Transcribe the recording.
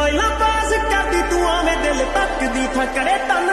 ਸਮਾਈਲਾਂ ਪਾਸ ਕਰਦੀ ਤੂੰ ਆਵੇਂ ਦਿਲ ਤੱਕਦੀ ਦੀ ਕਰੇ ਤਨ